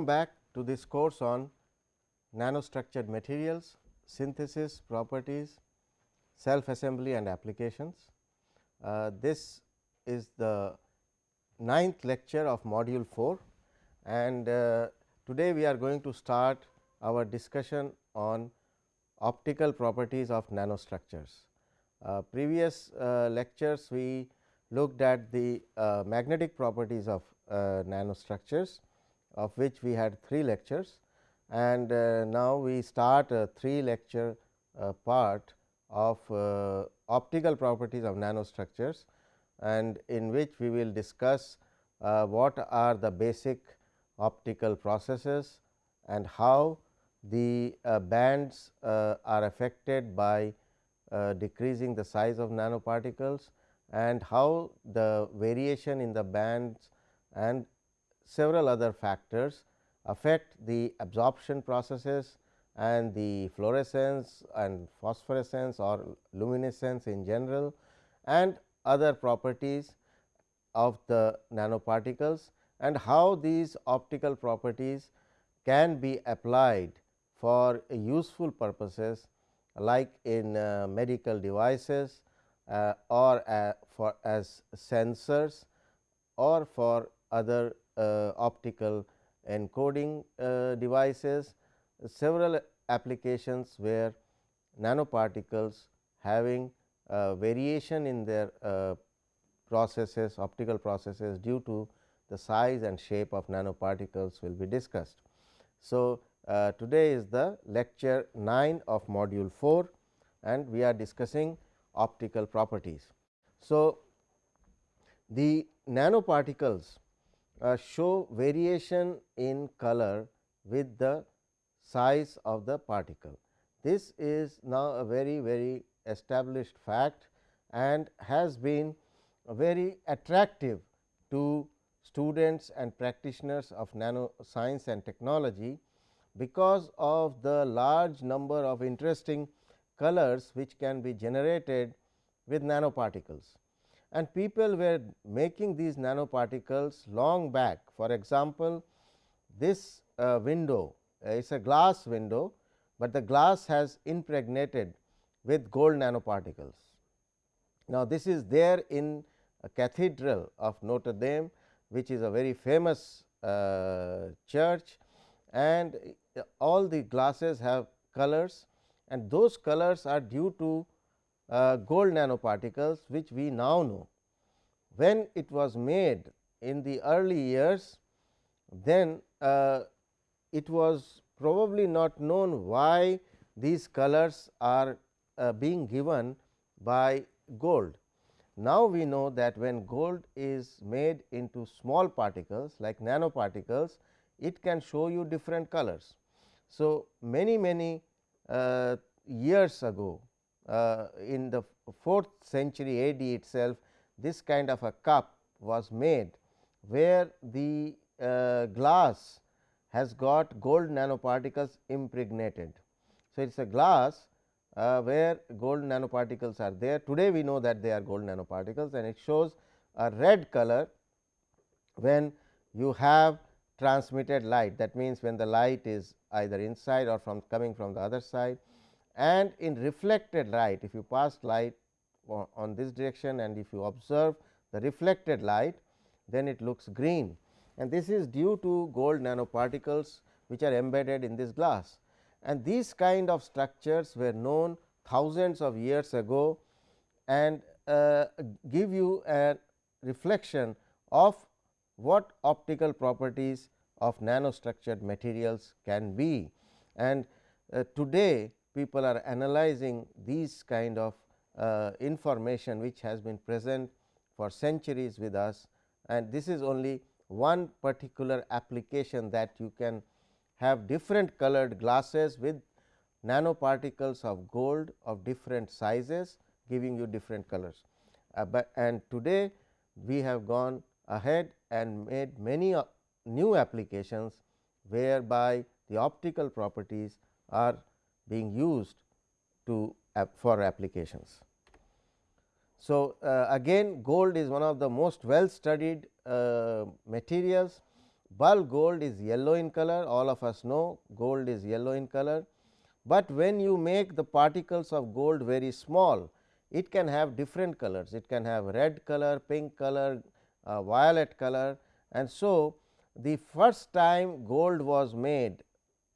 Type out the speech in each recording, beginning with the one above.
welcome back to this course on nanostructured materials, synthesis, properties, self assembly and applications. Uh, this is the ninth lecture of module 4 and uh, today we are going to start our discussion on optical properties of nanostructures. Uh, previous uh, lectures we looked at the uh, magnetic properties of uh, nanostructures of which we had 3 lectures. And uh, now we start a 3 lecture uh, part of optical properties of nanostructures. And in which we will discuss what are the basic optical processes and how the bands are affected by uh, decreasing the size of nanoparticles and how the variation in the bands and several other factors affect the absorption processes and the fluorescence and phosphorescence or luminescence in general and other properties of the nanoparticles and how these optical properties can be applied for useful purposes like in uh, medical devices uh, or uh, for as sensors or for other optical encoding uh, devices, several applications where nanoparticles having variation in their processes optical processes due to the size and shape of nanoparticles will be discussed. So, uh, today is the lecture 9 of module 4 and we are discussing optical properties. So, the nanoparticles uh, show variation in color with the size of the particle. This is now a very very established fact and has been very attractive to students and practitioners of nano science and technology because of the large number of interesting colors which can be generated with nanoparticles. And people were making these nanoparticles long back. For example, this uh, window uh, is a glass window, but the glass has impregnated with gold nanoparticles. Now, this is there in a cathedral of Notre Dame, which is a very famous uh, church and all the glasses have colors and those colors are due to uh, gold nanoparticles which we now know. When it was made in the early years then uh, it was probably not known why these colors are uh, being given by gold. Now, we know that when gold is made into small particles like nanoparticles, it can show you different colors. So, many many uh, years ago in the 4th century AD itself this kind of a cup was made where the uh, glass has got gold nanoparticles impregnated. So, it is a glass uh, where gold nanoparticles are there. Today, we know that they are gold nanoparticles and it shows a red color when you have transmitted light that means, when the light is either inside or from coming from the other side and in reflected light if you pass light on this direction and if you observe the reflected light then it looks green and this is due to gold nanoparticles which are embedded in this glass and these kind of structures were known thousands of years ago and uh, give you a reflection of what optical properties of nanostructured materials can be. And uh, today people are analyzing these kind of uh, information which has been present for centuries with us and this is only one particular application that you can have different colored glasses with nanoparticles of gold of different sizes giving you different colors. Uh, but and today we have gone ahead and made many uh, new applications whereby the optical properties are being used to for applications. So, uh, again gold is one of the most well studied uh, materials. Bulk gold is yellow in color all of us know gold is yellow in color, but when you make the particles of gold very small it can have different colors. It can have red color, pink color, uh, violet color. And so the first time gold was made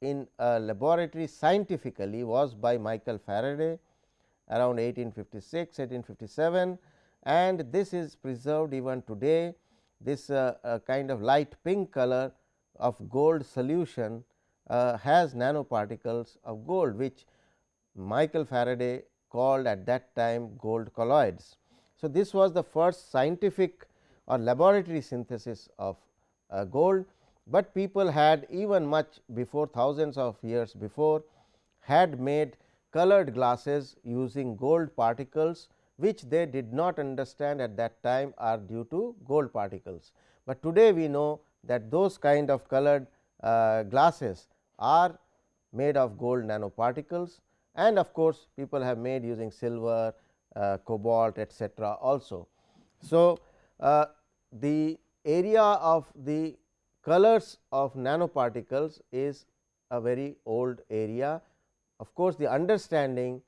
in a laboratory scientifically was by Michael Faraday around 1856 1857 and this is preserved even today this uh, uh, kind of light pink color of gold solution uh, has nanoparticles of gold which Michael Faraday called at that time gold colloids. So, this was the first scientific or laboratory synthesis of uh, gold, but people had even much before thousands of years before had made colored glasses using gold particles which they did not understand at that time are due to gold particles. But today we know that those kind of colored uh, glasses are made of gold nanoparticles and of course, people have made using silver, uh, cobalt etcetera also. So, uh, the area of the colors of nanoparticles is a very old area. Of course, the understanding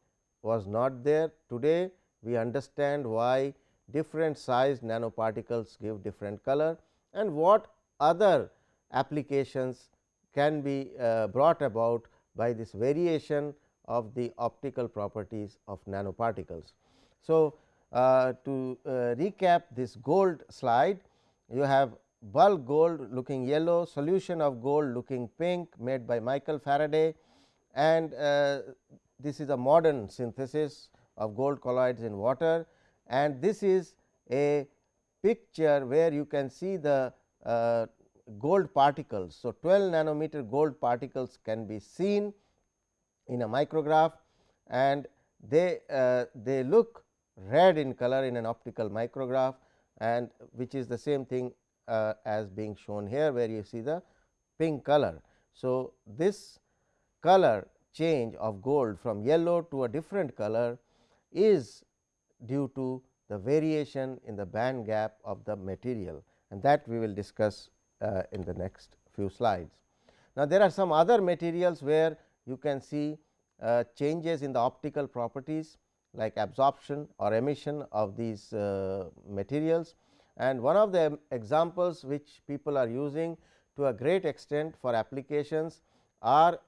was not there today we understand why different sized nanoparticles give different color and what other applications can be uh, brought about by this variation of the optical properties of nanoparticles. So, uh, to uh, recap this gold slide, you have bulk gold looking yellow, solution of gold looking pink made by Michael Faraday. And uh, this is a modern synthesis of gold colloids in water. And this is a picture where you can see the uh, gold particles. So, 12 nanometer gold particles can be seen in a micrograph. And they uh, they look red in color in an optical micrograph and which is the same thing uh, as being shown here where you see the pink color. So, this color change of gold from yellow to a different color is due to the variation in the band gap of the material and that we will discuss uh, in the next few slides. Now, there are some other materials where you can see uh, changes in the optical properties like absorption or emission of these uh, materials and one of the examples which people are using to a great extent for applications are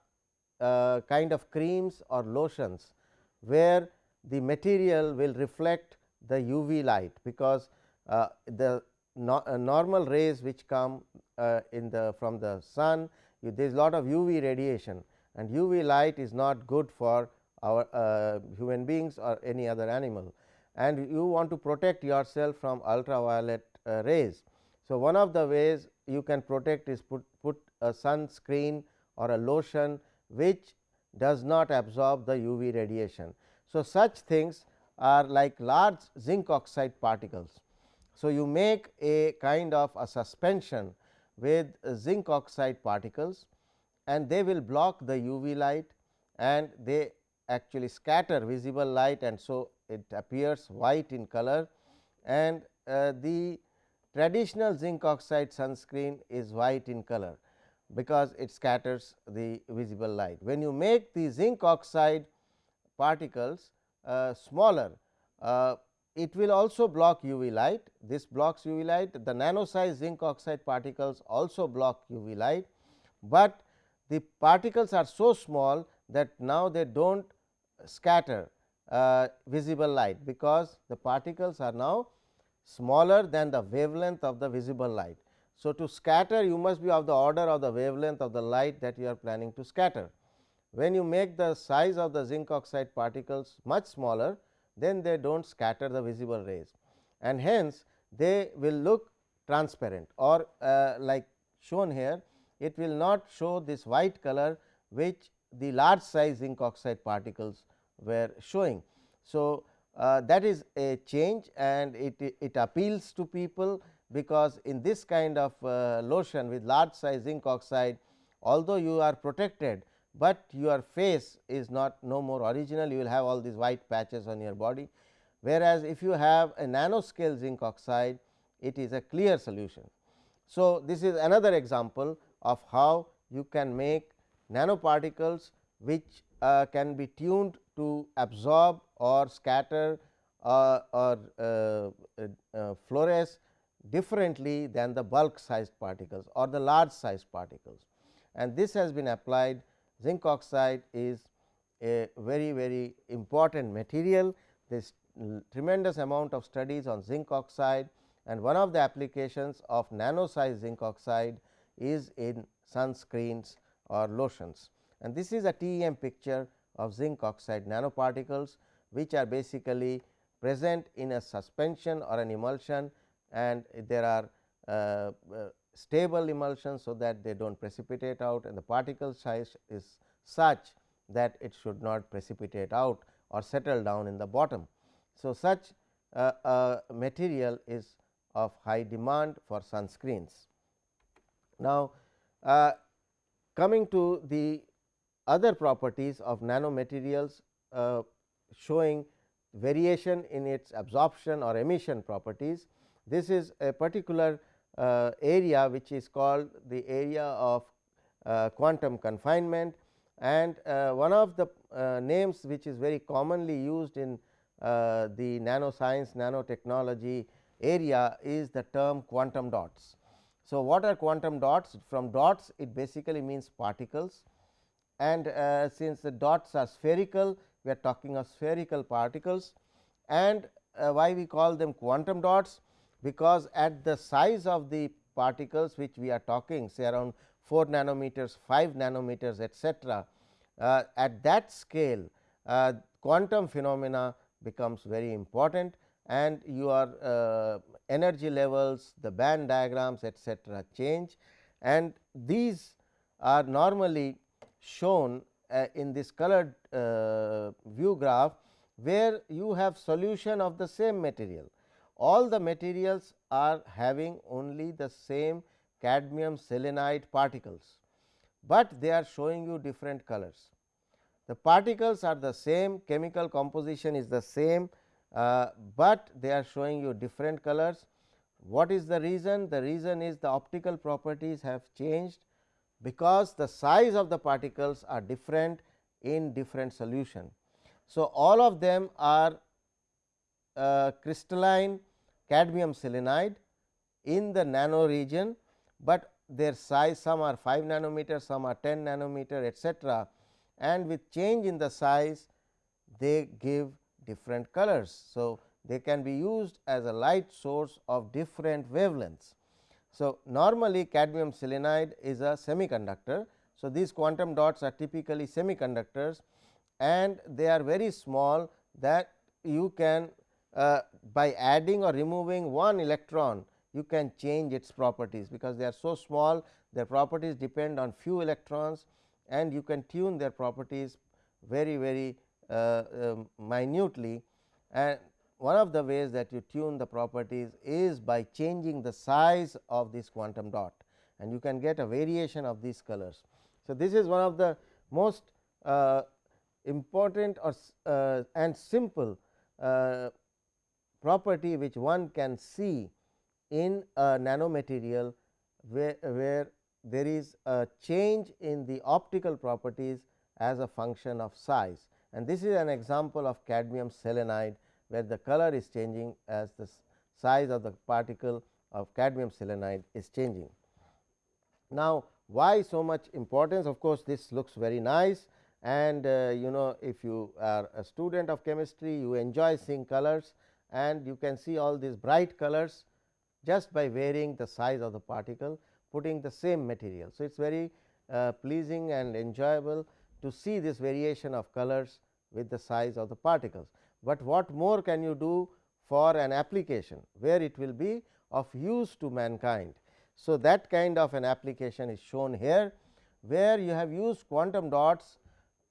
uh, kind of creams or lotions where the material will reflect the UV light because uh, the no, uh, normal rays which come uh, in the from the sun there is a lot of UV radiation and UV light is not good for our uh, human beings or any other animal and you want to protect yourself from ultraviolet uh, rays. So, one of the ways you can protect is put, put a sunscreen or a lotion which does not absorb the UV radiation. So, such things are like large zinc oxide particles. So, you make a kind of a suspension with zinc oxide particles and they will block the UV light and they actually scatter visible light and so it appears white in color and uh, the traditional zinc oxide sunscreen is white in color because it scatters the visible light. When you make the zinc oxide particles uh, smaller, uh, it will also block UV light. This blocks UV light, the nano size zinc oxide particles also block UV light, but the particles are so small that now they do not scatter uh, visible light, because the particles are now smaller than the wavelength of the visible light. So, to scatter you must be of the order of the wavelength of the light that you are planning to scatter. When you make the size of the zinc oxide particles much smaller, then they do not scatter the visible rays and hence they will look transparent or uh, like shown here it will not show this white color which the large size zinc oxide particles were showing. So, uh, that is a change and it, it appeals to people because in this kind of uh, lotion with large size zinc oxide although you are protected, but your face is not no more original you will have all these white patches on your body. Whereas, if you have a nanoscale zinc oxide it is a clear solution. So, this is another example of how you can make nanoparticles which uh, can be tuned to absorb or scatter uh, or uh, uh, fluoresce differently than the bulk sized particles or the large sized particles. And this has been applied zinc oxide is a very very important material. This tremendous amount of studies on zinc oxide and one of the applications of nano size zinc oxide is in sunscreens or lotions. And this is a TEM picture of zinc oxide nanoparticles, which are basically present in a suspension or an emulsion and there are uh, uh, stable emulsions. So, that they do not precipitate out and the particle size is such that it should not precipitate out or settle down in the bottom. So, such uh, a material is of high demand for sunscreens. Now, uh, coming to the other properties of nanomaterials uh, showing variation in its absorption or emission properties. This is a particular uh, area which is called the area of uh, quantum confinement and uh, one of the uh, names which is very commonly used in uh, the nanoscience nanotechnology area is the term quantum dots. So, what are quantum dots? From dots it basically means particles and uh, since the dots are spherical we are talking of spherical particles and uh, why we call them quantum dots because at the size of the particles which we are talking say around 4 nanometers, 5 nanometers etcetera. Uh, at that scale uh, quantum phenomena becomes very important and your uh, energy levels, the band diagrams etcetera change and these are normally shown uh, in this colored uh, view graph, where you have solution of the same material. All the materials are having only the same cadmium selenide particles, but they are showing you different colors. The particles are the same, chemical composition is the same, but they are showing you different colors. What is the reason? The reason is the optical properties have changed because the size of the particles are different in different solution. So, all of them are uh, crystalline cadmium selenide in the nano region, but their size some are 5 nanometer, some are 10 nanometer etcetera and with change in the size they give different colors. So, they can be used as a light source of different wavelengths. So, normally cadmium selenide is a semiconductor. So, these quantum dots are typically semiconductors and they are very small that you can uh, by adding or removing one electron you can change its properties because they are so small their properties depend on few electrons and you can tune their properties very very minutely. And one of the ways that you tune the properties is by changing the size of this quantum dot. And you can get a variation of these colors. So, this is one of the most uh, important or uh, and simple uh, property which one can see in a nanomaterial where, where there is a change in the optical properties as a function of size and this is an example of cadmium selenide where the color is changing as the size of the particle of cadmium selenide is changing. Now, why so much importance of course, this looks very nice and uh, you know if you are a student of chemistry you enjoy seeing colors and you can see all these bright colors just by varying the size of the particle putting the same material. So, it is very uh, pleasing and enjoyable to see this variation of colors with the size of the particles but what more can you do for an application where it will be of use to mankind. So, that kind of an application is shown here where you have used quantum dots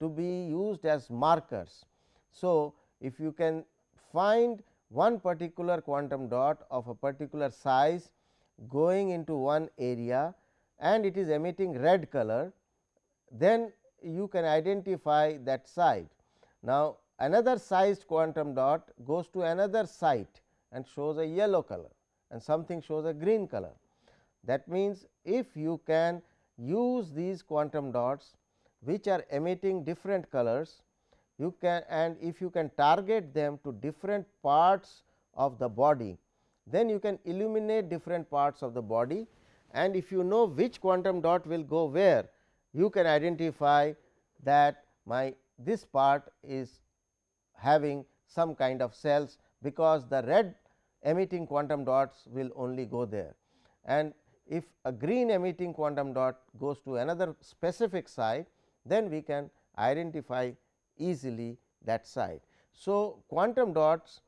to be used as markers. So, if you can find one particular quantum dot of a particular size going into one area and it is emitting red color, then you can identify that site. Now, another sized quantum dot goes to another site and shows a yellow color and something shows a green color. That means, if you can use these quantum dots which are emitting different colors, you can and if you can target them to different parts of the body, then you can illuminate different parts of the body and if you know which quantum dot will go where, you can identify that my this part is having some kind of cells, because the red emitting quantum dots will only go there. And if a green emitting quantum dot goes to another specific site, then we can identify easily that site. So, quantum dots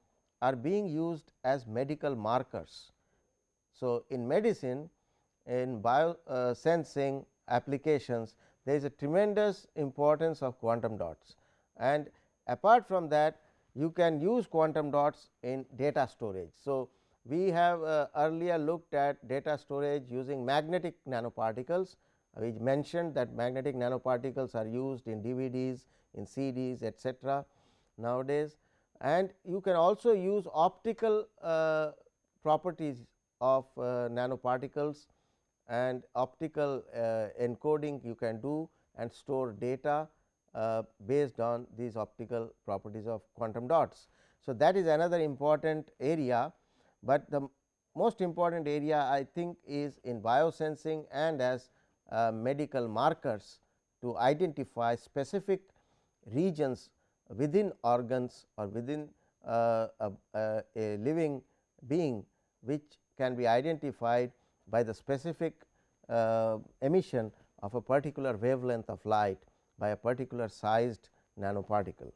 are being used as medical markers. So, in medicine in bio uh, sensing applications there is a tremendous importance of quantum dots and apart from that you can use quantum dots in data storage. So, we have uh, earlier looked at data storage using magnetic nanoparticles. We mentioned that magnetic nanoparticles are used in DVDs, in CDs etcetera nowadays and you can also use optical uh, properties of uh, nanoparticles and optical uh, encoding you can do and store data uh, based on these optical properties of quantum dots. So, that is another important area, but the most important area I think is in biosensing and as uh, medical markers to identify specific regions within organs or within uh, a, a, a, living being which can be identified by the specific uh, emission of a particular wavelength of light by a particular sized nanoparticle.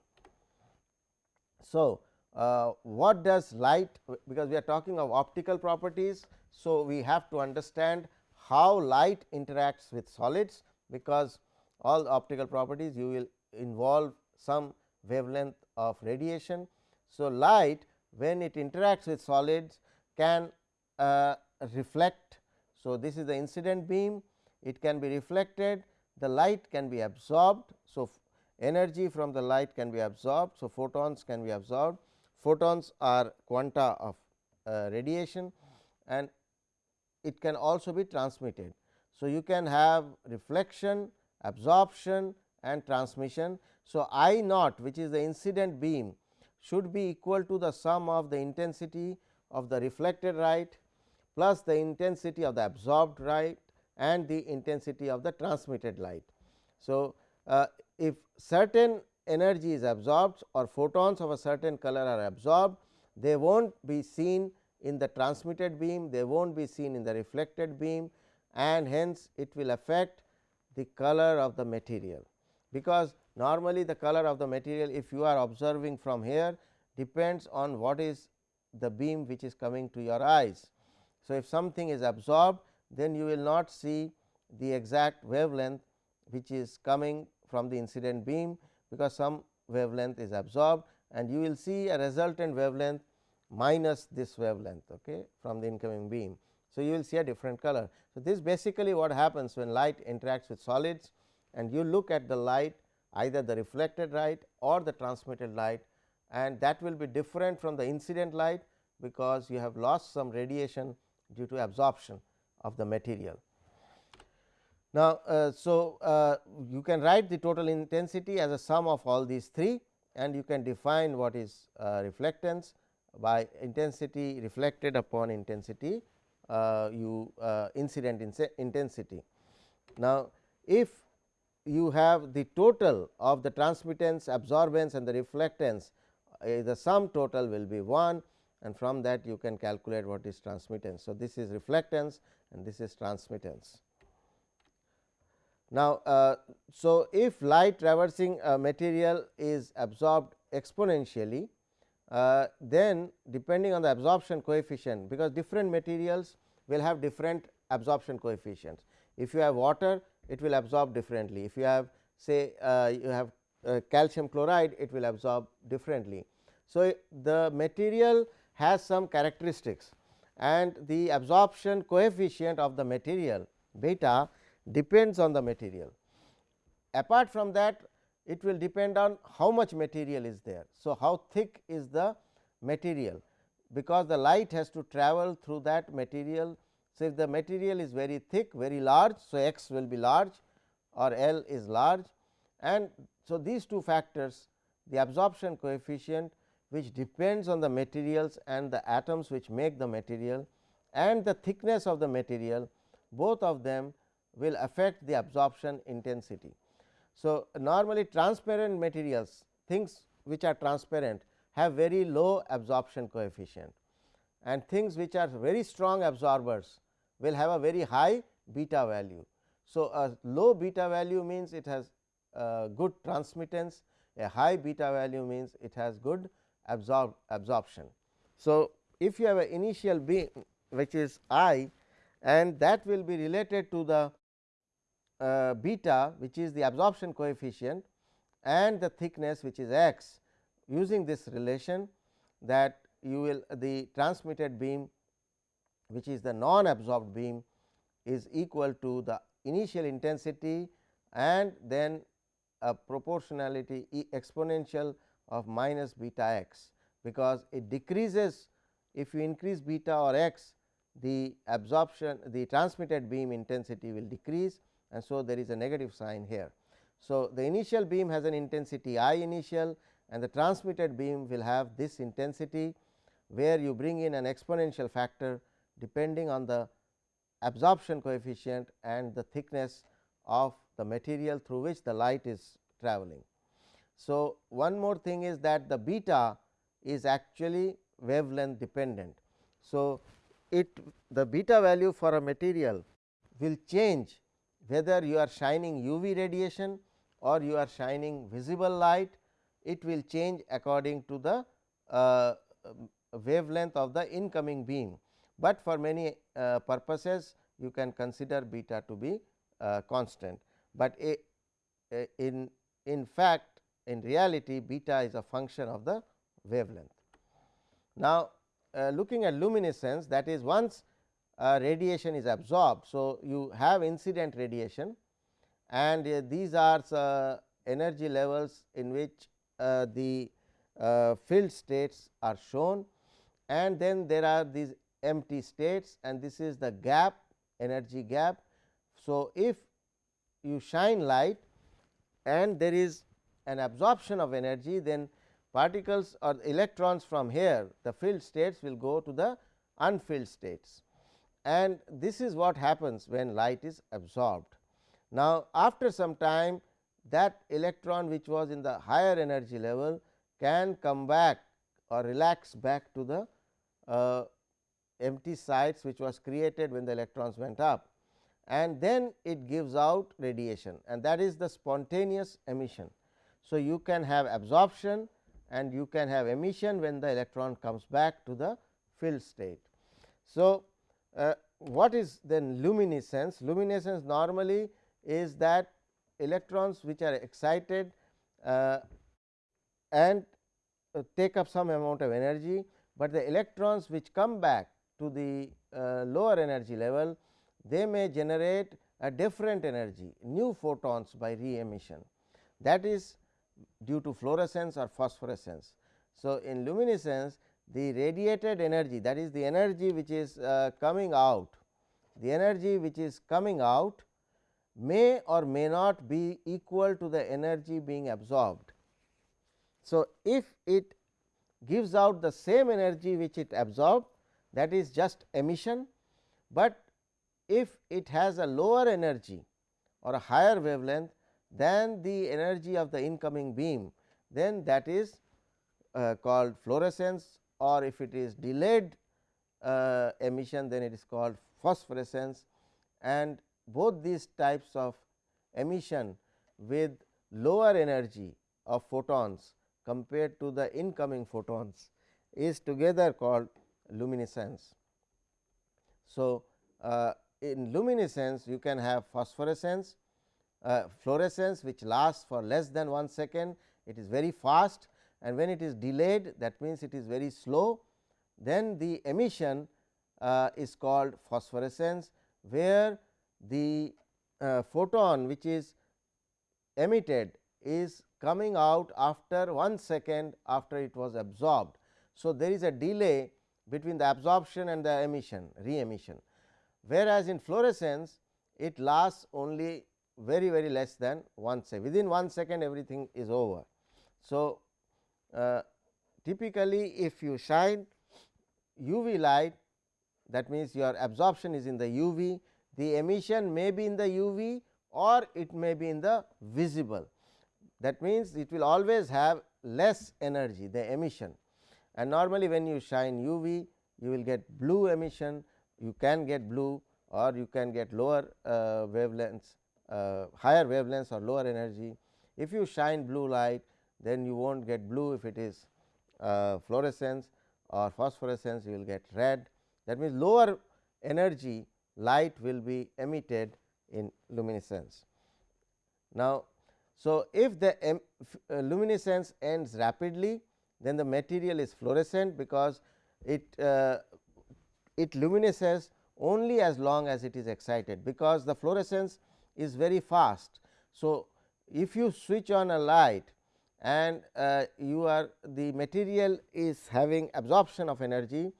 So, uh, what does light because we are talking of optical properties. So, we have to understand how light interacts with solids because all optical properties you will involve some wavelength of radiation. So, light when it interacts with solids can uh, reflect. So, this is the incident beam it can be reflected the light can be absorbed. So, energy from the light can be absorbed. So, photons can be absorbed photons are quanta of uh, radiation and it can also be transmitted. So, you can have reflection, absorption and transmission. So, I naught which is the incident beam should be equal to the sum of the intensity of the reflected light plus the intensity of the absorbed light and the intensity of the transmitted light. So, uh, if certain energy is absorbed or photons of a certain color are absorbed, they will not be seen in the transmitted beam, they will not be seen in the reflected beam and hence it will affect the color of the material. Because normally the color of the material if you are observing from here depends on what is the beam which is coming to your eyes. So, if something is absorbed then you will not see the exact wavelength which is coming from the incident beam, because some wavelength is absorbed and you will see a resultant wavelength minus this wavelength okay, from the incoming beam. So, you will see a different color. So, this basically what happens when light interacts with solids and you look at the light either the reflected light or the transmitted light and that will be different from the incident light, because you have lost some radiation due to absorption of the material. Now, uh, so uh, you can write the total intensity as a sum of all these three and you can define what is uh, reflectance by intensity reflected upon intensity uh, you uh, incident intensity. Now, if you have the total of the transmittance, absorbance and the reflectance uh, the sum total will be 1 and from that you can calculate what is transmittance. So, this is reflectance and this is transmittance. Now, uh, so if light traversing a material is absorbed exponentially, uh, then depending on the absorption coefficient, because different materials will have different absorption coefficients. If you have water, it will absorb differently. If you have say uh, you have uh, calcium chloride, it will absorb differently. So, the material has some characteristics and the absorption coefficient of the material beta depends on the material. Apart from that it will depend on how much material is there. So, how thick is the material because the light has to travel through that material So, if the material is very thick very large. So, x will be large or L is large and so these two factors the absorption coefficient which depends on the materials and the atoms which make the material and the thickness of the material both of them will affect the absorption intensity. So, normally transparent materials things which are transparent have very low absorption coefficient and things which are very strong absorbers will have a very high beta value. So, a low beta value means it has uh, good transmittance, a high beta value means it has good absorb absorption. So, if you have an initial beam which is i and that will be related to the uh, beta which is the absorption coefficient and the thickness which is x using this relation that you will the transmitted beam which is the non absorbed beam is equal to the initial intensity and then a proportionality e exponential of minus beta x, because it decreases if you increase beta or x the absorption the transmitted beam intensity will decrease and so there is a negative sign here. So, the initial beam has an intensity I initial and the transmitted beam will have this intensity where you bring in an exponential factor depending on the absorption coefficient and the thickness of the material through which the light is traveling. So, one more thing is that the beta is actually wavelength dependent. So, it the beta value for a material will change whether you are shining UV radiation or you are shining visible light, it will change according to the uh, wavelength of the incoming beam, but for many uh, purposes you can consider beta to be uh, constant, but a, a in in fact in reality beta is a function of the wavelength. Now, uh, looking at luminescence that is once uh, radiation is absorbed. So, you have incident radiation and uh, these are energy levels in which uh, the uh, filled states are shown and then there are these empty states and this is the gap energy gap. So, if you shine light and there is an absorption of energy then particles or electrons from here the filled states will go to the unfilled states and this is what happens when light is absorbed. Now, after some time that electron which was in the higher energy level can come back or relax back to the uh, empty sites which was created when the electrons went up and then it gives out radiation and that is the spontaneous emission. So, you can have absorption and you can have emission when the electron comes back to the filled state. So, uh, what is then luminescence? Luminescence normally is that electrons which are excited uh, and uh, take up some amount of energy, but the electrons which come back to the uh, lower energy level they may generate a different energy new photons by re emission that is due to fluorescence or phosphorescence. So, in luminescence the radiated energy that is the energy which is uh, coming out the energy which is coming out may or may not be equal to the energy being absorbed. So, if it gives out the same energy which it absorbed that is just emission, but if it has a lower energy or a higher wavelength than the energy of the incoming beam, then that is uh, called fluorescence or if it is delayed uh, emission then it is called phosphorescence and both these types of emission with lower energy of photons compared to the incoming photons is together called luminescence. So, uh, in luminescence you can have phosphorescence, uh, fluorescence which lasts for less than 1 second, it is very fast and when it is delayed that means it is very slow, then the emission uh, is called phosphorescence, where the uh, photon which is emitted is coming out after 1 second after it was absorbed. So, there is a delay between the absorption and the emission re emission, whereas, in fluorescence it lasts only very very less than 1 second within 1 second everything is over. So, uh, typically if you shine UV light that means your absorption is in the UV the emission may be in the UV or it may be in the visible. That means it will always have less energy the emission. And normally when you shine UV you will get blue emission. You can get blue or you can get lower uh, wavelengths uh, higher wavelengths or lower energy. If you shine blue light then you will not get blue if it is uh, fluorescence or phosphorescence you will get red that means lower energy light will be emitted in luminescence. Now, so if the uh, luminescence ends rapidly then the material is fluorescent because it uh, it luminesces only as long as it is excited because the fluorescence is very fast. So, if you switch on a light and uh, you are the material is having absorption of energy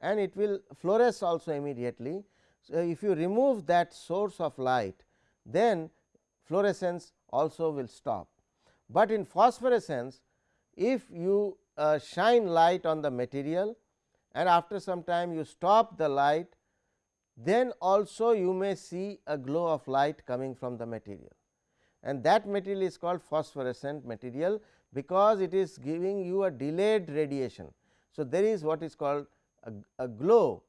and it will fluoresce also immediately. So, if you remove that source of light then fluorescence also will stop, but in phosphorescence if you uh, shine light on the material and after some time you stop the light then also you may see a glow of light coming from the material and that material is called phosphorescent material because it is giving you a delayed radiation. So, there is what is called a, a glow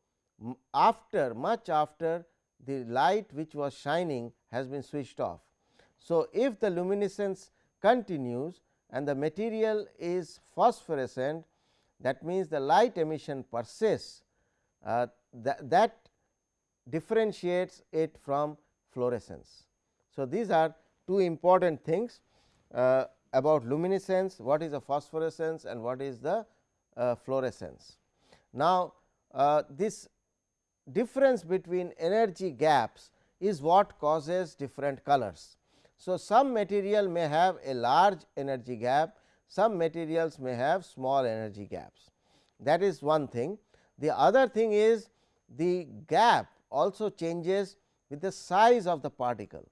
after much after the light which was shining has been switched off. So, if the luminescence continues and the material is phosphorescent that means the light emission persists uh, that, that differentiates it from fluorescence. So, these are two important things uh, about luminescence, what is the phosphorescence and what is the uh, fluorescence. Now, uh, this difference between energy gaps is what causes different colors. So, some material may have a large energy gap, some materials may have small energy gaps that is one thing. The other thing is the gap also changes with the size of the particle,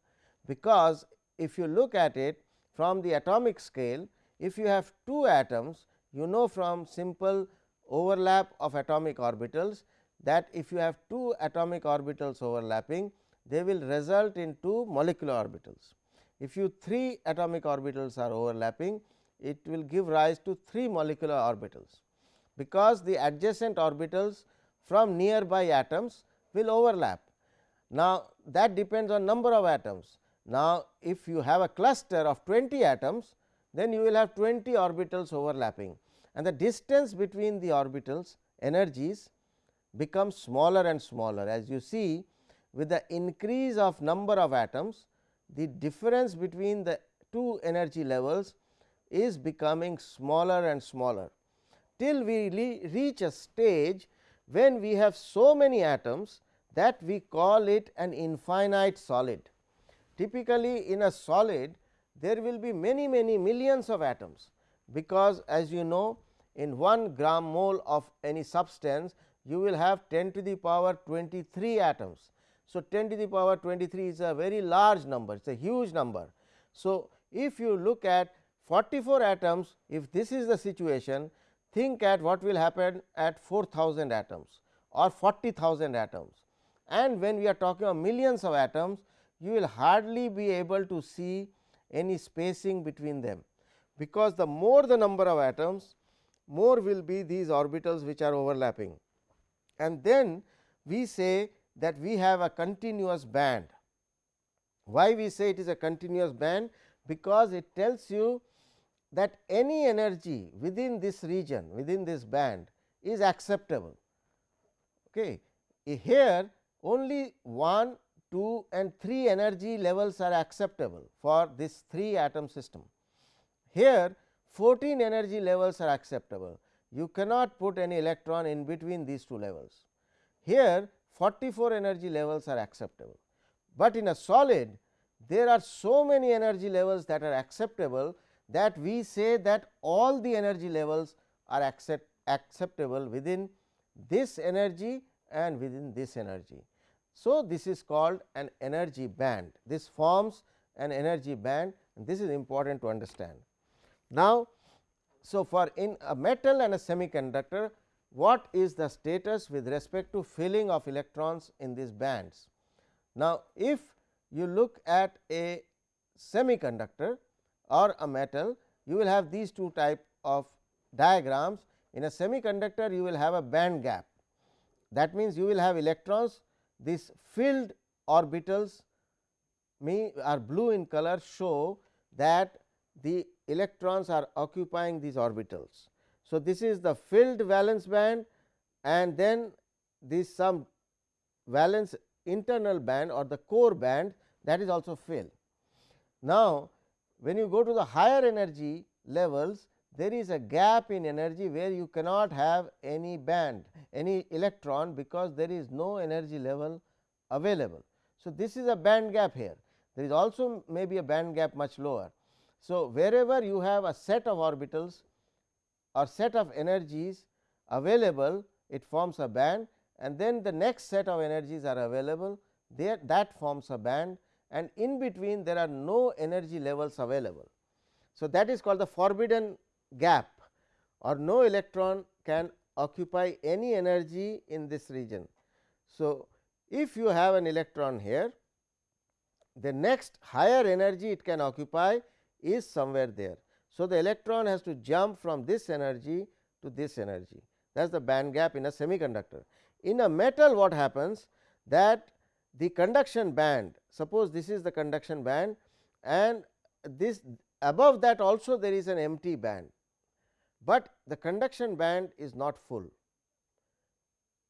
because if you look at it from the atomic scale, if you have two atoms, you know from simple overlap of atomic orbitals that if you have two atomic orbitals overlapping, they will result in two molecular orbitals. If you three atomic orbitals are overlapping, it will give rise to three molecular orbitals, because the adjacent orbitals from nearby atoms will overlap. Now, that depends on number of atoms. Now, if you have a cluster of 20 atoms, then you will have 20 orbitals overlapping and the distance between the orbitals energies becomes smaller and smaller. As you see with the increase of number of atoms, the difference between the two energy levels is becoming smaller and smaller, till we reach a stage when we have so many atoms that we call it an infinite solid. Typically, in a solid there will be many many millions of atoms, because as you know in 1 gram mole of any substance you will have 10 to the power 23 atoms. So, 10 to the power 23 is a very large number, it is a huge number. So, if you look at 44 atoms, if this is the situation, think at what will happen at 4000 atoms or 40,000 atoms. And when we are talking of millions of atoms, you will hardly be able to see any spacing between them, because the more the number of atoms, more will be these orbitals which are overlapping. And then we say that we have a continuous band. Why we say it is a continuous band? Because it tells you that any energy within this region within this band is acceptable. Okay. Here only 1, 2 and 3 energy levels are acceptable for this 3 atom system. Here 14 energy levels are acceptable, you cannot put any electron in between these two levels. Here 44 energy levels are acceptable, but in a solid there are so many energy levels that are acceptable that we say that all the energy levels are accept acceptable within this energy and within this energy. So, this is called an energy band this forms an energy band and this is important to understand. Now, so for in a metal and a semiconductor what is the status with respect to filling of electrons in these bands. Now, if you look at a semiconductor or a metal you will have these two type of diagrams in a semiconductor you will have a band gap that means you will have electrons these filled orbitals me are blue in color show that the electrons are occupying these orbitals. So, this is the filled valence band and then this some valence internal band or the core band that is also filled. Now, when you go to the higher energy levels there is a gap in energy where you cannot have any band any electron because there is no energy level available. So, this is a band gap here there is also may be a band gap much lower. So, wherever you have a set of orbitals or set of energies available it forms a band and then the next set of energies are available there that forms a band and in between there are no energy levels available. So, that is called the forbidden gap or no electron can occupy any energy in this region. So, if you have an electron here the next higher energy it can occupy is somewhere there. So, the electron has to jump from this energy to this energy that is the band gap in a semiconductor. In a metal what happens that the conduction band suppose this is the conduction band and this above that also there is an empty band, but the conduction band is not full.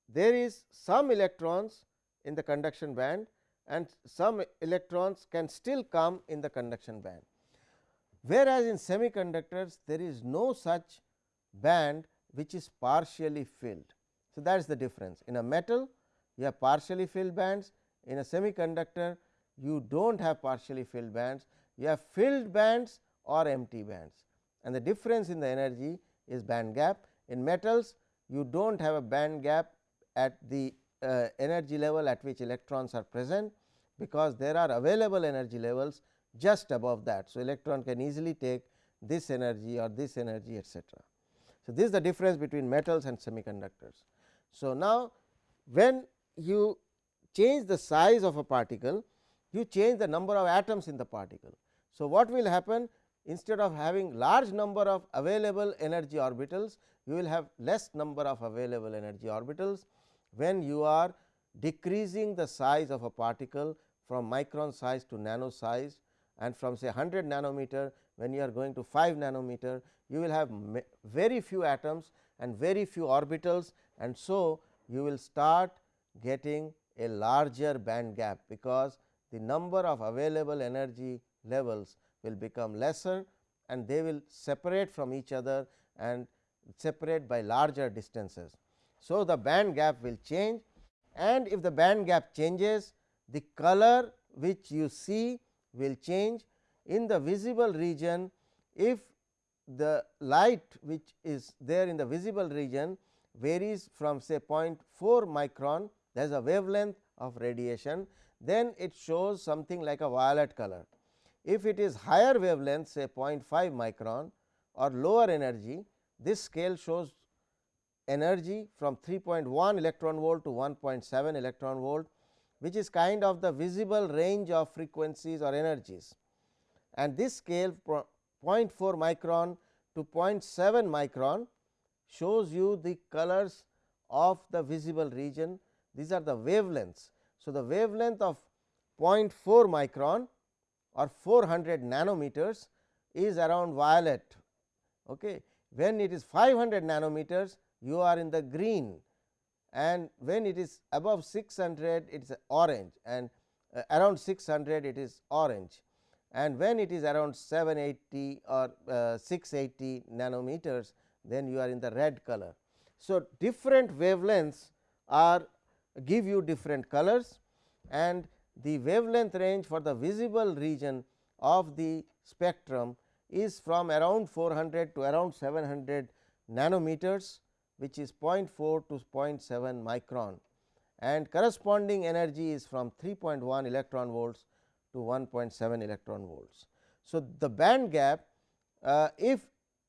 There is some electrons in the conduction band and some electrons can still come in the conduction band. Whereas, in semiconductors there is no such band which is partially filled. So, that is the difference in a metal you have partially filled bands in a semiconductor you do not have partially filled bands you have filled bands or empty bands and the difference in the energy is band gap. In metals you do not have a band gap at the uh, energy level at which electrons are present because there are available energy levels just above that. So, electron can easily take this energy or this energy etcetera. So, this is the difference between metals and semiconductors. So, now when you change the size of a particle, you change the number of atoms in the particle. So, what will happen? Instead of having large number of available energy orbitals, you will have less number of available energy orbitals. When you are decreasing the size of a particle from micron size to nano size and from say 100 nanometer when you are going to 5 nanometer you will have very few atoms and very few orbitals. And so you will start getting a larger band gap because the number of available energy levels will become lesser and they will separate from each other and separate by larger distances. So, the band gap will change and if the band gap changes the color which you see will change in the visible region if the light which is there in the visible region varies from say 0.4 micron there is a wavelength of radiation then it shows something like a violet color. If it is higher wavelength say 0.5 micron or lower energy this scale shows energy from 3.1 electron volt to 1.7 electron volt which is kind of the visible range of frequencies or energies and this scale 0.4 micron to 0.7 micron shows you the colors of the visible region these are the wavelengths. So, the wavelength of 0.4 micron or 400 nanometers is around violet. Okay. When it is 500 nanometers you are in the green and when it is above 600 it is orange and uh, around 600 it is orange and when it is around 780 or uh, 680 nanometers then you are in the red color. So, different wavelengths are give you different colors and the wavelength range for the visible region of the spectrum is from around 400 to around 700 nanometers which is 0.4 to 0.7 micron and corresponding energy is from 3.1 electron volts to 1.7 electron volts. So, the band gap uh, if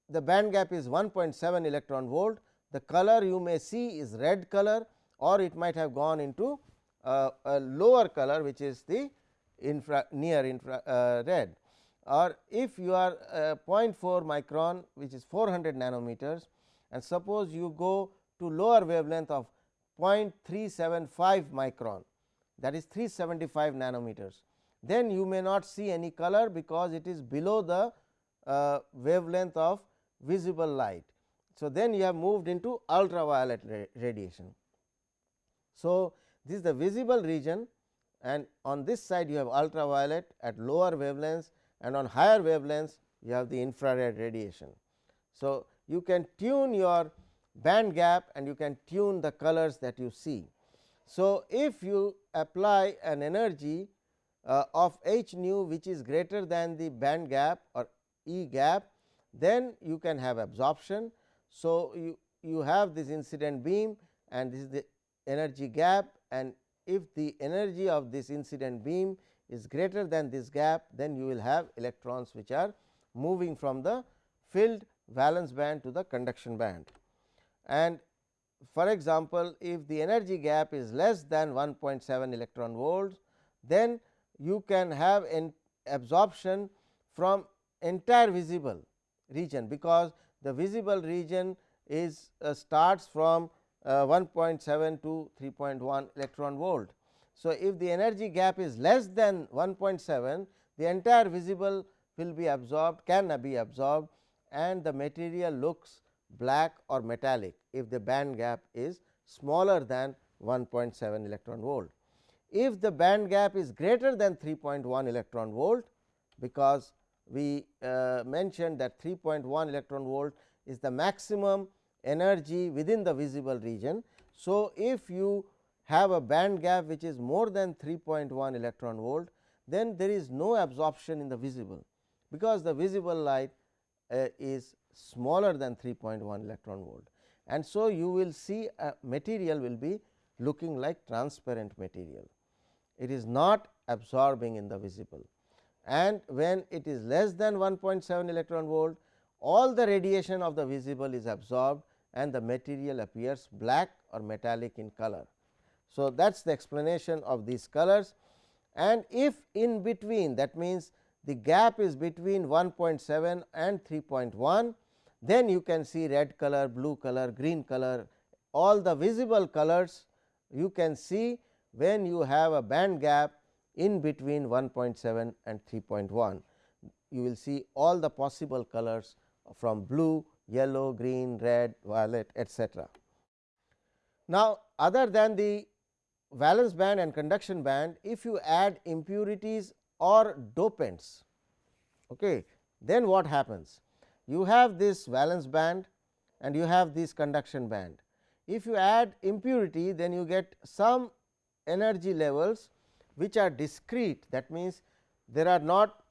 the band gap is 1.7 electron volt the color you may see is red color or it might have gone into uh, a lower color which is the infra near infra uh, red or if you are uh, 0.4 micron which is 400 nanometers and suppose you go to lower wavelength of 0.375 micron that is 375 nanometers then you may not see any color because it is below the uh, wavelength of visible light. So, then you have moved into ultraviolet radiation. So, this is the visible region and on this side you have ultraviolet at lower wavelengths and on higher wavelengths you have the infrared radiation. So, you can tune your band gap and you can tune the colors that you see. So, if you apply an energy uh, of h nu which is greater than the band gap or E gap then you can have absorption. So, you, you have this incident beam and this is the energy gap and if the energy of this incident beam is greater than this gap then you will have electrons which are moving from the filled valence band to the conduction band. And for example, if the energy gap is less than 1.7 electron volts then you can have an absorption from entire visible region because the visible region is uh, starts from uh, 1.7 to 3.1 electron volt. So, if the energy gap is less than 1.7 the entire visible will be absorbed can be absorbed and the material looks black or metallic if the band gap is smaller than 1.7 electron volt. If the band gap is greater than 3.1 electron volt because we uh, mentioned that 3.1 electron volt is the maximum energy within the visible region. So, if you have a band gap which is more than 3.1 electron volt then there is no absorption in the visible because the visible light uh, is smaller than 3.1 electron volt and so you will see a material will be looking like transparent material. It is not absorbing in the visible and when it is less than 1.7 electron volt all the radiation of the visible is absorbed and the material appears black or metallic in color. So, that is the explanation of these colors and if in between that means the gap is between 1.7 and 3.1 then you can see red color, blue color, green color all the visible colors you can see when you have a band gap in between 1.7 and 3.1 you will see all the possible colors from blue, yellow, green, red, violet etc. Now, other than the valence band and conduction band if you add impurities or dopants okay, then what happens? You have this valence band and you have this conduction band. If you add impurity then you get some energy levels which are discrete that means, there are not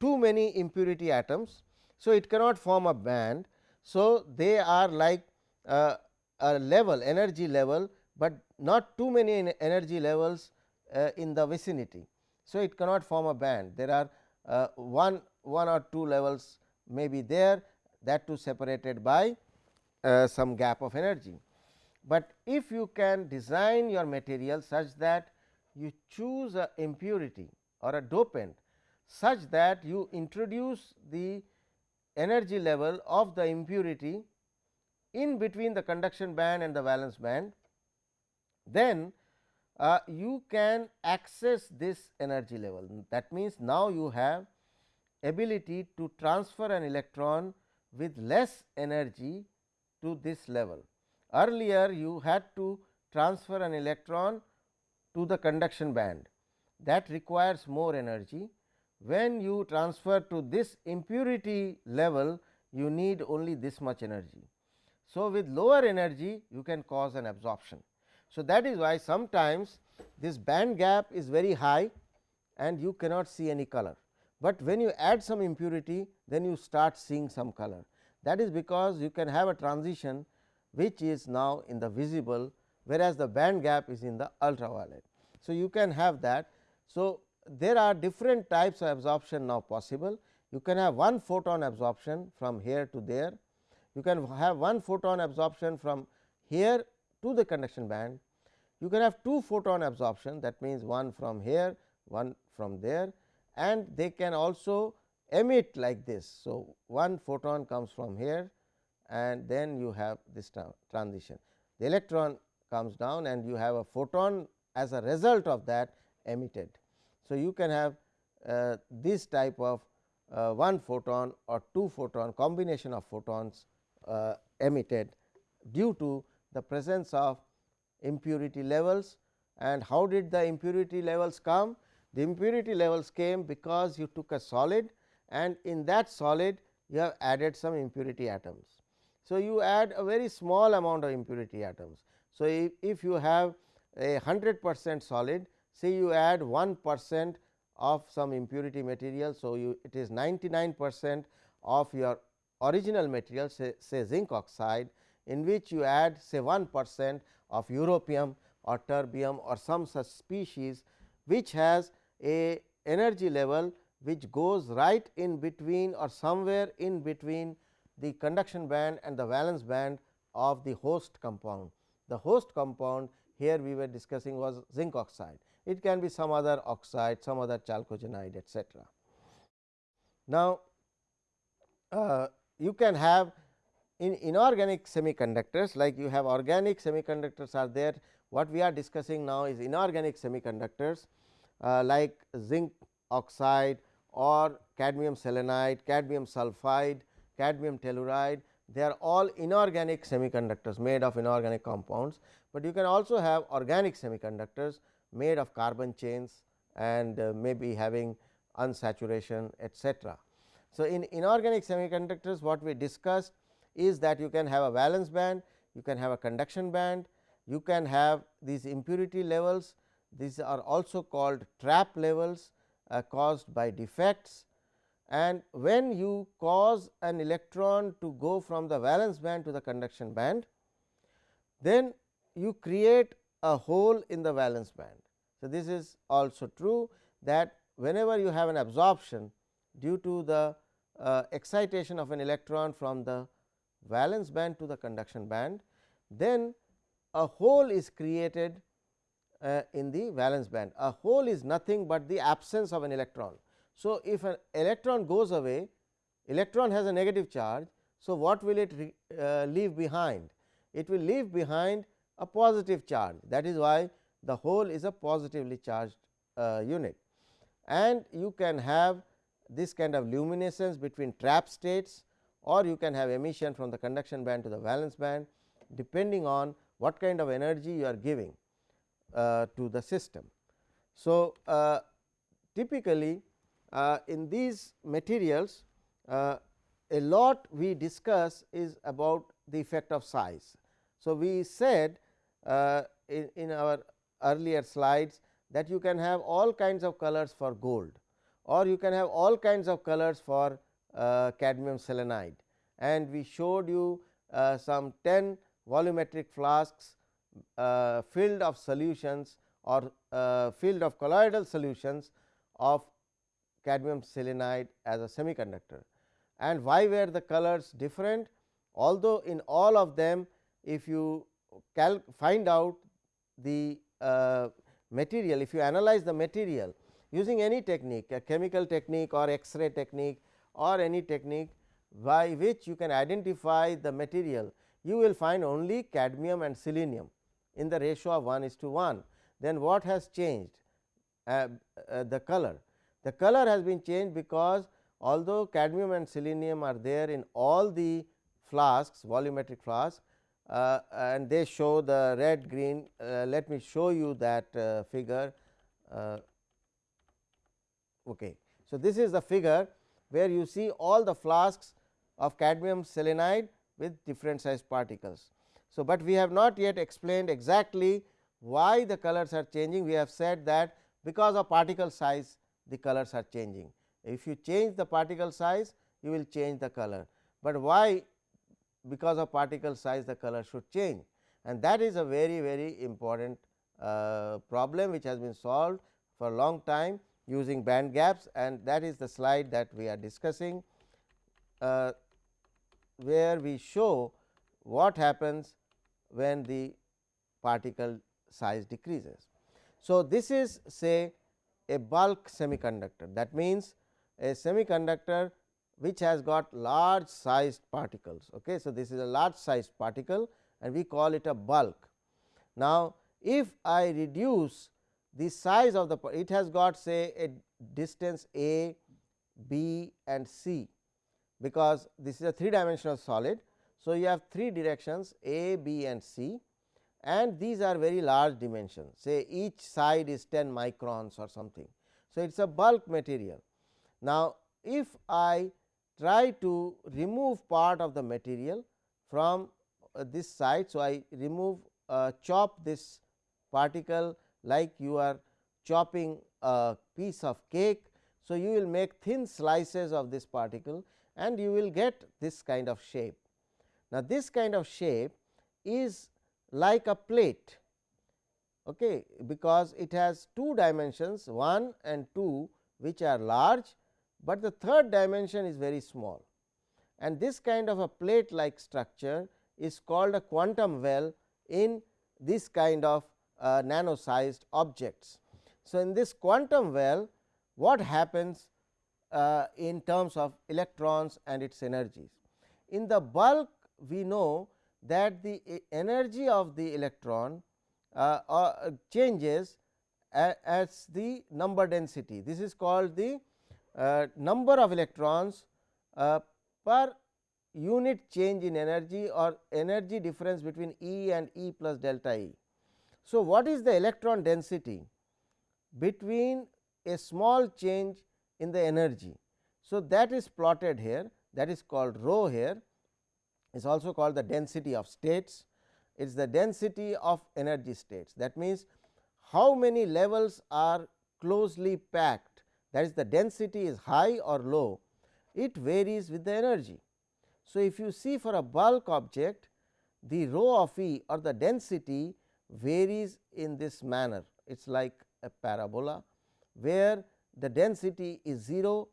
too many impurity atoms. So, it cannot form a band. So, they are like uh, a level energy level, but not too many energy levels uh, in the vicinity. So, it cannot form a band there are uh, one, one or two levels may be there that too separated by uh, some gap of energy. But if you can design your material such that you choose a impurity or a dopant such that you introduce the energy level of the impurity in between the conduction band and the valence band, then uh, you can access this energy level. That means, now you have ability to transfer an electron with less energy to this level. Earlier you had to transfer an electron to the conduction band that requires more energy. When you transfer to this impurity level you need only this much energy. So, with lower energy you can cause an absorption. So, that is why sometimes this band gap is very high and you cannot see any color, but when you add some impurity then you start seeing some color. That is because you can have a transition which is now in the visible whereas the band gap is in the ultraviolet. So, you can have that. So, there are different types of absorption now possible. You can have one photon absorption from here to there, you can have one photon absorption from here to the conduction band, you can have two photon absorption that means one from here, one from there and they can also emit like this. So, one photon comes from here and then you have this transition. The electron comes down and you have a photon as a result of that emitted. So, you can have uh, this type of uh, one photon or two photon combination of photons uh, emitted due to the presence of impurity levels and how did the impurity levels come? The impurity levels came because you took a solid and in that solid you have added some impurity atoms. So, you add a very small amount of impurity atoms. So, if, if you have a 100 percent solid say you add 1 percent of some impurity material. So, you it is 99 percent of your original material say, say zinc oxide in which you add say 1 percent of europium or terbium or some such species which has a energy level which goes right in between or somewhere in between the conduction band and the valence band of the host compound. The host compound here we were discussing was zinc oxide. It can be some other oxide, some other chalcogenide etcetera. Now, uh, you can have in inorganic semiconductors like you have organic semiconductors are there. What we are discussing now is inorganic semiconductors uh, like zinc oxide or cadmium selenide, cadmium sulphide, cadmium telluride they are all inorganic semiconductors made of inorganic compounds, but you can also have organic semiconductors made of carbon chains and uh, maybe having unsaturation etcetera. So, in inorganic semiconductors what we discussed is that you can have a valence band, you can have a conduction band, you can have these impurity levels, these are also called trap levels uh, caused by defects and when you cause an electron to go from the valence band to the conduction band, then you create a hole in the valence band. So, this is also true that whenever you have an absorption due to the uh, excitation of an electron from the valence band to the conduction band, then a hole is created uh, in the valence band. A hole is nothing but the absence of an electron. So, if an electron goes away, electron has a negative charge. So, what will it uh, leave behind? It will leave behind a positive charge that is why the hole is a positively charged uh, unit and you can have this kind of luminescence between trap states or you can have emission from the conduction band to the valence band depending on what kind of energy you are giving uh, to the system. So, uh, typically uh, in these materials uh, a lot we discuss is about the effect of size. So, we said in, in our earlier slides that you can have all kinds of colors for gold or you can have all kinds of colors for uh, cadmium selenide and we showed you uh, some 10 volumetric flasks uh, filled of solutions or filled of colloidal solutions of cadmium selenide as a semiconductor. And why were the colors different? Although in all of them if you find out the uh, material, if you analyze the material using any technique a chemical technique or X-ray technique or any technique by which you can identify the material, you will find only cadmium and selenium in the ratio of 1 is to 1. Then what has changed? Uh, uh, the color. The color has been changed because although cadmium and selenium are there in all the flasks volumetric flasks uh, and they show the red green. Uh, let me show you that uh, figure. Uh, okay. So, this is the figure where you see all the flasks of cadmium selenide with different size particles. So, but we have not yet explained exactly why the colors are changing. We have said that because of particle size the colors are changing. If you change the particle size, you will change the color, but why because of particle size the color should change? and that is a very very important uh, problem which has been solved for a long time using band gaps and that is the slide that we are discussing uh, where we show what happens when the particle size decreases. So, this is say a bulk semiconductor that means, a semiconductor which has got large sized particles. Okay. So, this is a large sized particle and we call it a bulk. Now, if I reduce the size of the it has got say a distance a, b and c because this is a three dimensional solid. So, you have three directions a, b and c and these are very large dimensions say each side is 10 microns or something. So, it is a bulk material. Now, if I try to remove part of the material from uh, this side. So, I remove uh, chop this particle like you are chopping a piece of cake. So, you will make thin slices of this particle and you will get this kind of shape. Now, this kind of shape is like a plate okay, because it has two dimensions 1 and 2 which are large, but the third dimension is very small and this kind of a plate like structure is called a quantum well in this kind of uh, nano sized objects. So, in this quantum well what happens uh, in terms of electrons and its energies. In the bulk we know that the energy of the electron uh, uh, changes as the number density. This is called the uh, number of electrons uh, per unit change in energy or energy difference between E and E plus delta E. So, what is the electron density between a small change in the energy. So, that is plotted here that is called rho here is also called the density of states it is the density of energy states that means how many levels are closely packed that is the density is high or low it varies with the energy. So, if you see for a bulk object the rho of E or the density varies in this manner it is like a parabola where the density is 0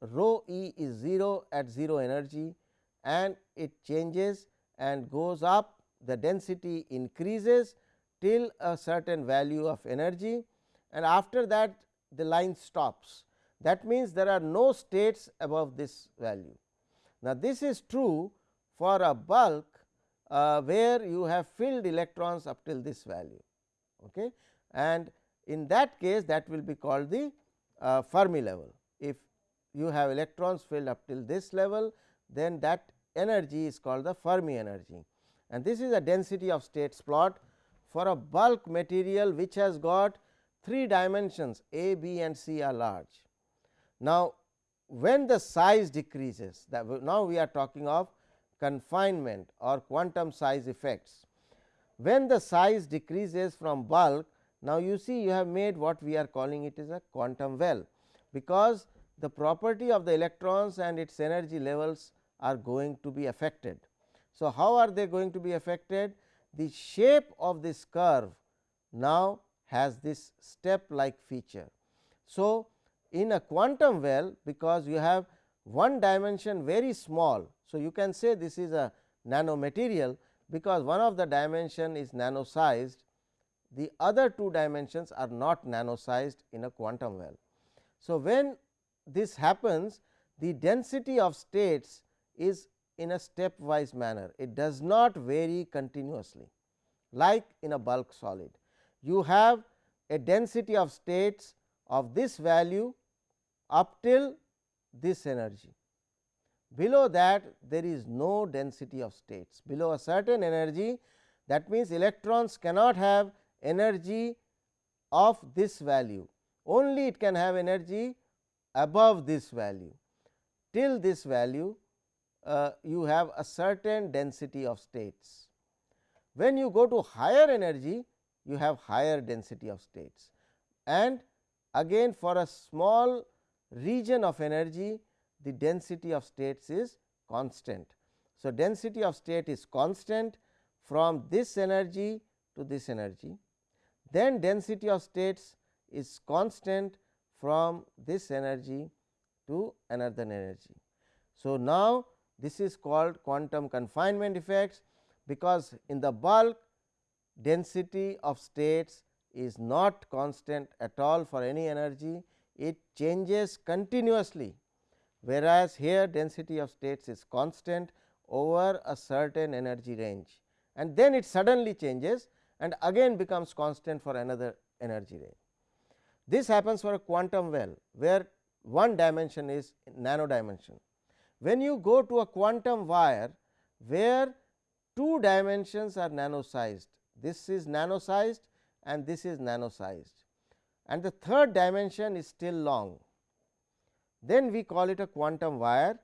rho E is 0 at 0 energy and it changes and goes up the density increases till a certain value of energy and after that the line stops. That means, there are no states above this value. Now, this is true for a bulk uh, where you have filled electrons up till this value okay. and in that case that will be called the uh, Fermi level. If you have electrons filled up till this level then that energy is called the Fermi energy and this is a density of states plot for a bulk material which has got three dimensions a, b and c are large. Now, when the size decreases that now we are talking of confinement or quantum size effects. When the size decreases from bulk now you see you have made what we are calling it is a quantum well, because the property of the electrons and its energy levels are going to be affected. So, how are they going to be affected? The shape of this curve now has this step like feature. So, in a quantum well because you have one dimension very small. So, you can say this is a nano material because one of the dimension is nano sized the other two dimensions are not nano sized in a quantum well. So, when this happens the density of states is in a stepwise manner it does not vary continuously like in a bulk solid. You have a density of states of this value up till this energy. Below that there is no density of states below a certain energy that means electrons cannot have energy of this value only it can have energy above this value till this value uh, you have a certain density of states. When you go to higher energy you have higher density of states and again for a small region of energy the density of states is constant. So, density of state is constant from this energy to this energy, then density of states is constant from this energy to another energy. So, now this is called quantum confinement effects, because in the bulk density of states is not constant at all for any energy, it changes continuously, whereas here density of states is constant over a certain energy range and then it suddenly changes and again becomes constant for another energy range. This happens for a quantum well, where one dimension is nano dimension. When you go to a quantum wire, where two dimensions are nano sized, this is nano sized and this is nano sized and the third dimension is still long. Then we call it a quantum wire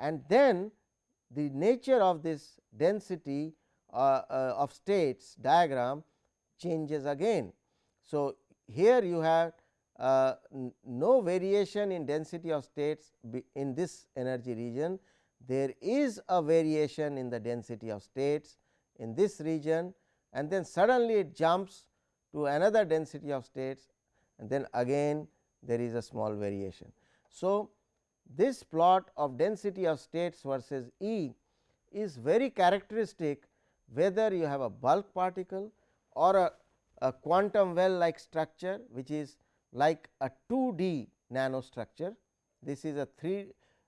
and then the nature of this density uh, uh, of states diagram changes again. So, here you have uh, no variation in density of states in this energy region, there is a variation in the density of states in this region and then suddenly it jumps to another density of states and then again there is a small variation. So, this plot of density of states versus E is very characteristic whether you have a bulk particle or a, a quantum well like structure which is like a 2D nanostructure. This is a 3,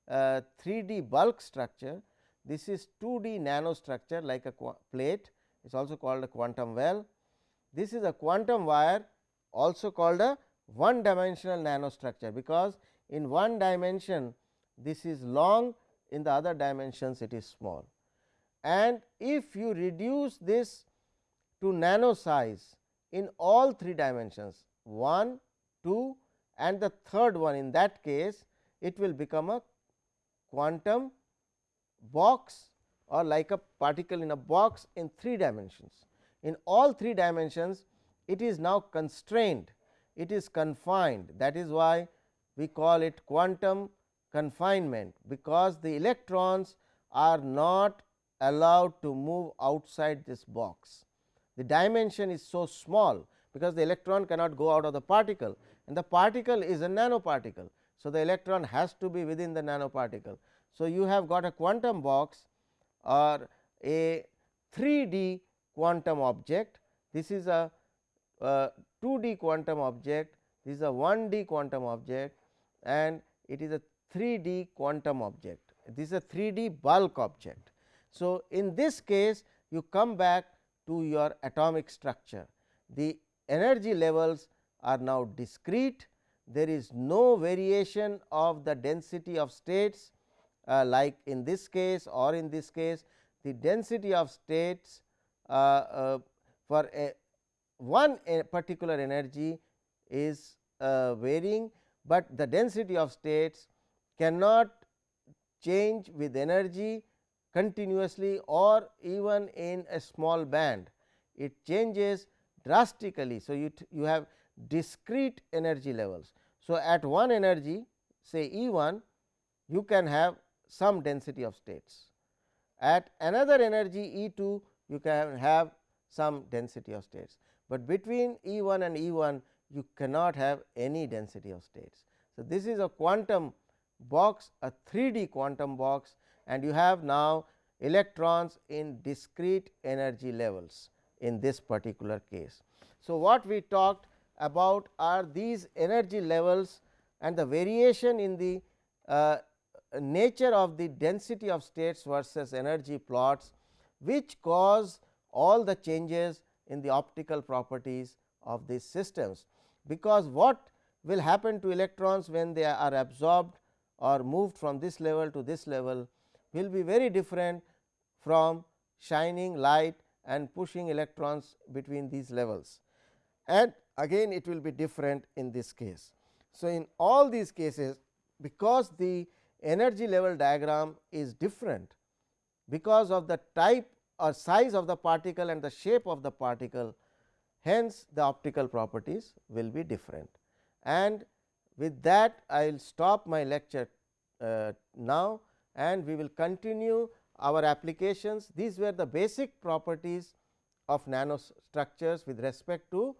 uh, 3D bulk structure. This is 2D nanostructure like a plate it is also called a quantum well. This is a quantum wire also called a one dimensional nanostructure, because in one dimension this is long in the other dimensions it is small. And if you reduce this to nano size in all three dimensions 1, 2 and the third one in that case it will become a quantum box or like a particle in a box in 3 dimensions. In all 3 dimensions it is now constrained, it is confined that is why we call it quantum confinement, because the electrons are not allowed to move outside this box. The dimension is so small, because the electron cannot go out of the particle and the particle is a nanoparticle. So, the electron has to be within the nanoparticle. So, you have got a quantum box or a 3D quantum object. This is a, a 2D quantum object, this is a 1D quantum object and it is a 3D quantum object. This is a 3D bulk object. So, in this case you come back to your atomic structure. The energy levels are now discrete, there is no variation of the density of states like in this case or in this case the density of states uh, uh, for a one a particular energy is uh, varying, but the density of states cannot change with energy continuously or even in a small band. It changes drastically. So, you, you have discrete energy levels. So, at one energy say E 1 you can have some density of states. At another energy E 2 you can have some density of states, but between E 1 and E 1 you cannot have any density of states. So, this is a quantum box a 3D quantum box and you have now electrons in discrete energy levels in this particular case. So, what we talked about are these energy levels and the variation in the uh, nature of the density of states versus energy plots, which cause all the changes in the optical properties of these systems. Because what will happen to electrons when they are absorbed or moved from this level to this level will be very different from shining light and pushing electrons between these levels. And again it will be different in this case. So, in all these cases because the energy level diagram is different because of the type or size of the particle and the shape of the particle hence the optical properties will be different. And with that I will stop my lecture uh, now and we will continue our applications these were the basic properties of nanostructures with respect to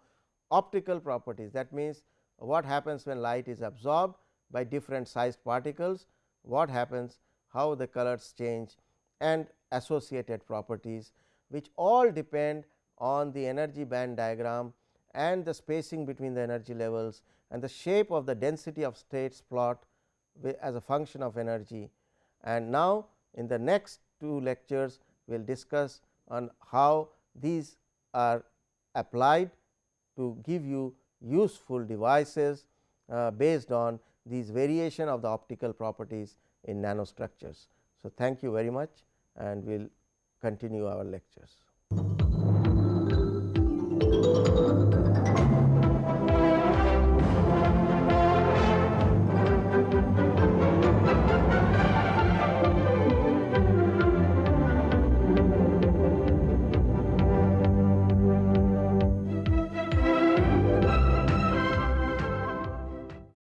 optical properties. That means, what happens when light is absorbed by different sized particles, what happens, how the colors change and associated properties which all depend on the energy band diagram and the spacing between the energy levels and the shape of the density of states plot as a function of energy. And now, in the next two lectures we will discuss on how these are applied to give you useful devices uh, based on these variation of the optical properties in nanostructures. So, thank you very much and we will continue our lectures.